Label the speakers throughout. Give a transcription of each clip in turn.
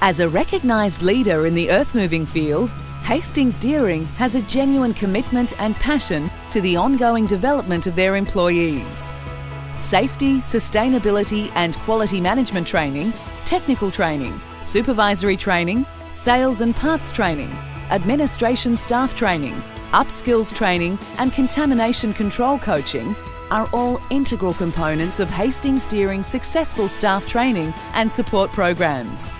Speaker 1: As a recognised leader in the earth-moving field, Hastings Deering has a genuine commitment and passion to the ongoing development of their employees. Safety, sustainability and quality management training, technical training, supervisory training, sales and parts training, administration staff training, upskills training and contamination control coaching are all integral components of Hastings Deering's successful staff training and support programs.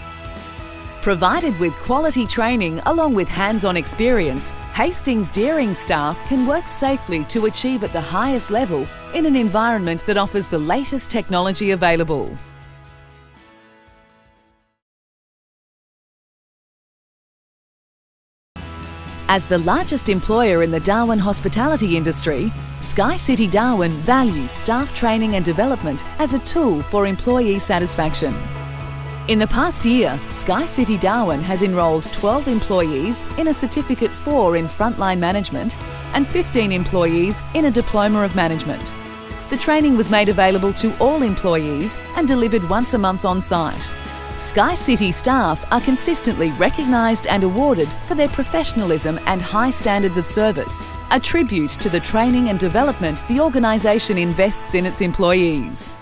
Speaker 1: Provided with quality training along with hands-on experience, Hastings Deering staff can work safely to achieve at the highest level in an environment that offers the latest technology available. As the largest employer in the Darwin hospitality industry, Sky City Darwin values staff training and development as a tool for employee satisfaction. In the past year, Sky City Darwin has enrolled 12 employees in a Certificate 4 in Frontline Management and 15 employees in a Diploma of Management. The training was made available to all employees and delivered once a month on site. Sky City staff are consistently recognised and awarded for their professionalism and high standards of service, a tribute to the training and development the organisation invests in its employees.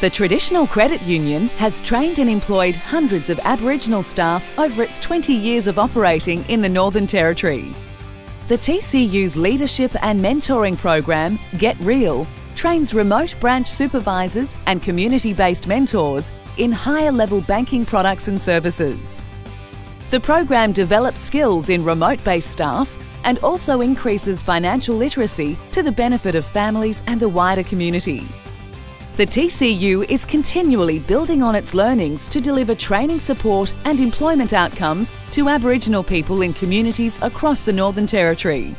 Speaker 1: The Traditional Credit Union has trained and employed hundreds of Aboriginal staff over its 20 years of operating in the Northern Territory. The TCU's leadership and mentoring program, Get Real, trains remote branch supervisors and community-based mentors in higher level banking products and services. The program develops skills in remote-based staff and also increases financial literacy to the benefit of families and the wider community. The TCU is continually building on its learnings to deliver training support and employment outcomes to Aboriginal people in communities across the Northern Territory.